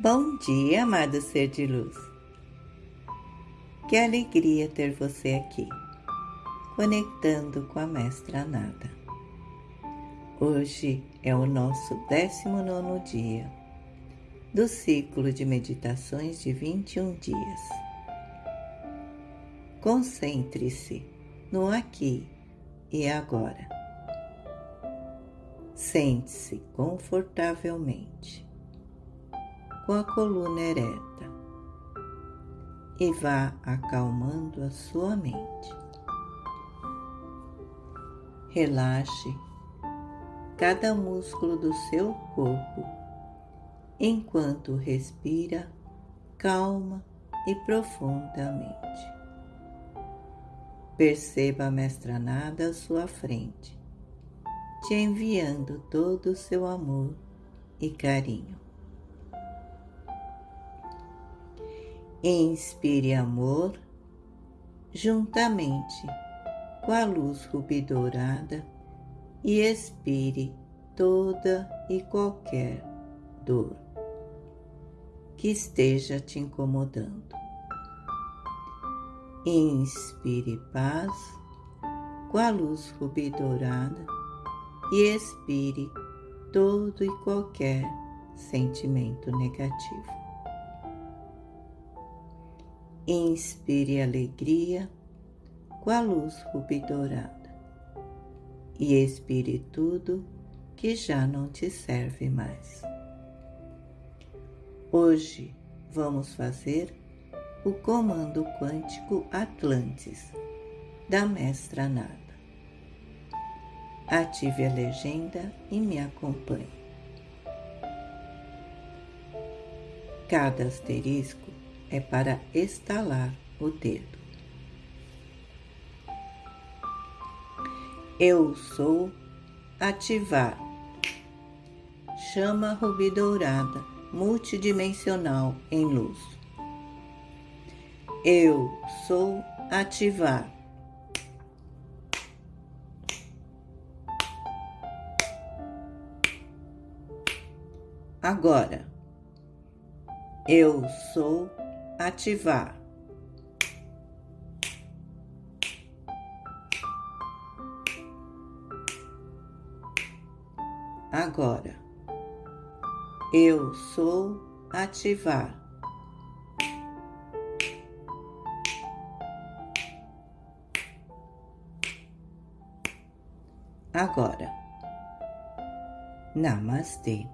Bom dia, amado ser de luz. Que alegria ter você aqui, conectando com a Mestra Nada. Hoje é o nosso 19 dia do ciclo de meditações de 21 dias. Concentre-se no aqui e agora. Sente-se confortavelmente com a coluna ereta e vá acalmando a sua mente. Relaxe cada músculo do seu corpo enquanto respira calma e profundamente. Perceba a mestra nada à sua frente, te enviando todo o seu amor e carinho. Inspire amor juntamente com a luz rubi dourada e expire toda e qualquer dor que esteja te incomodando. Inspire paz com a luz rubi dourada e expire todo e qualquer sentimento negativo. Inspire alegria com a luz rubi dourada e expire tudo que já não te serve mais. Hoje vamos fazer o comando quântico Atlantis da Mestra Nada. Ative a legenda e me acompanhe. Cada asterisco é para estalar o dedo. Eu sou ativar. Chama rubi dourada multidimensional em luz. Eu sou ativar. Agora, eu sou ativar. Agora, eu sou ativar. Agora, Namastê.